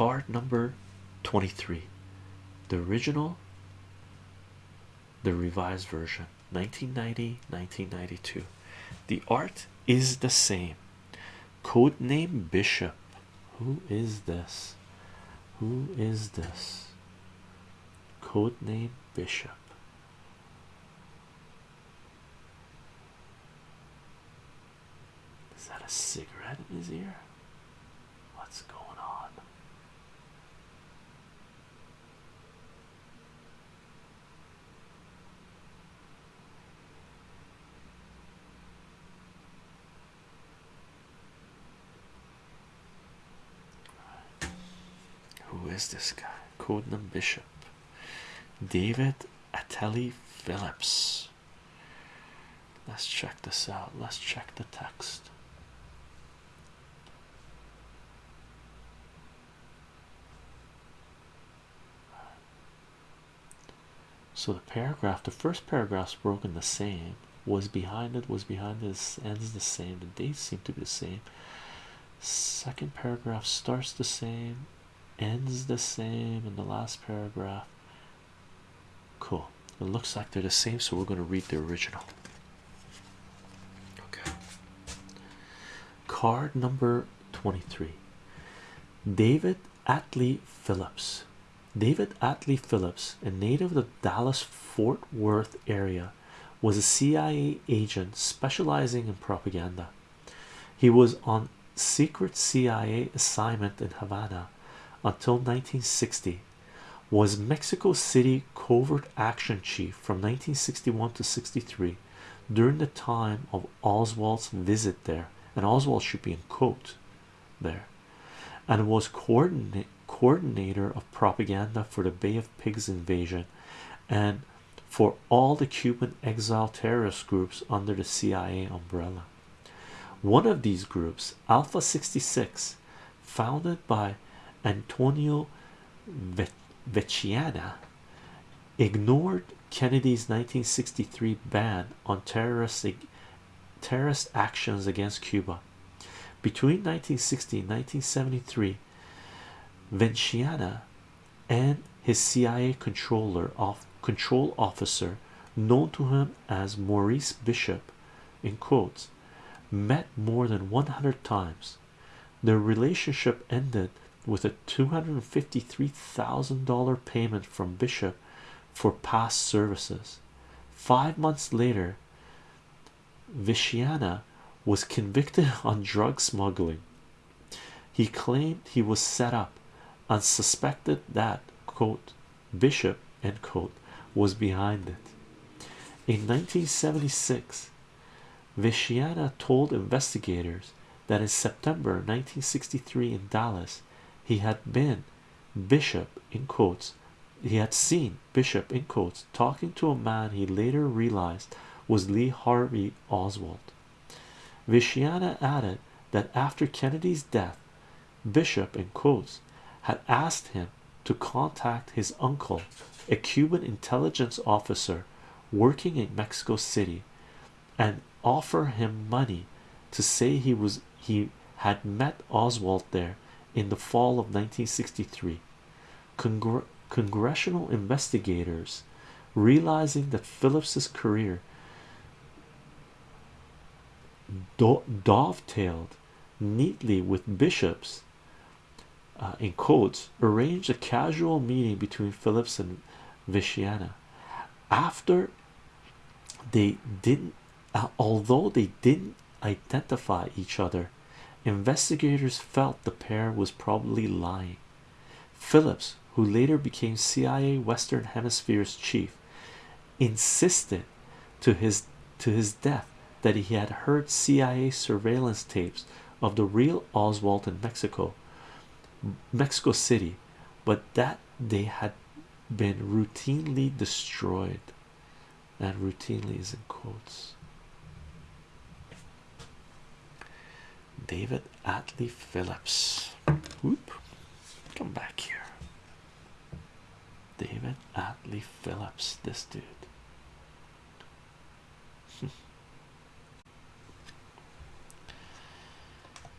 card number 23 the original the revised version 1990 1992 the art is the same. Code name bishop. Who is this? Who is this? Code name bishop. Is that a cigarette in his ear? What's going on who is this guy? Codename Bishop. David Atlee Phillips. Let's check this out. Let's check the text. So the paragraph, the first paragraph's broken the same, was behind it, was behind this, ends the same, the dates seem to be the same. Second paragraph starts the same, ends the same, in the last paragraph. Cool. It looks like they're the same, so we're going to read the original. Okay. Card number 23 David Atlee Phillips. David Atlee Phillips, a native of the Dallas Fort Worth area, was a CIA agent specializing in propaganda. He was on secret CIA assignment in Havana until 1960, was Mexico City covert action chief from 1961 to 63 during the time of Oswald's visit there, and Oswald should be in quote there, and was coordinate coordinator of propaganda for the Bay of Pigs invasion and for all the Cuban exile terrorist groups under the CIA umbrella. One of these groups, Alpha 66, founded by Antonio Veciana, ignored Kennedy's 1963 ban on terroristic terrorist actions against Cuba. Between 1960 and 1973, Veciana and his CIA controller of control officer, known to him as Maurice Bishop, in quotes, met more than 100 times. Their relationship ended with a $253,000 payment from Bishop for past services. Five months later, Veciana was convicted on drug smuggling. He claimed he was set up and suspected that quote Bishop end quote was behind it. In 1976, Veciana told investigators that in September 1963 in Dallas he had been Bishop in quotes he had seen Bishop in quotes talking to a man he later realized was Lee Harvey Oswald. Veciana added that after Kennedy's death, Bishop in quotes had asked him to contact his uncle, a Cuban intelligence officer working in Mexico City, and offer him money to say he was he had met Oswald there in the fall of 1963. Congr congressional investigators, realizing that Phillips's career do dovetailed neatly with Bishop's, uh, in quotes, arranged a casual meeting between Phillips and Veciana. After they didn't, uh, although they didn't identify each other, investigators felt the pair was probably lying. Phillips, who later became CIA Western Hemisphere's chief, insisted to his to his death that he had heard CIA surveillance tapes of the real Oswald in Mexico, Mexico City, but that they had been routinely destroyed, and routinely is in quotes. David Atlee Phillips. Whoop. Come back here. David Atlee Phillips, this dude.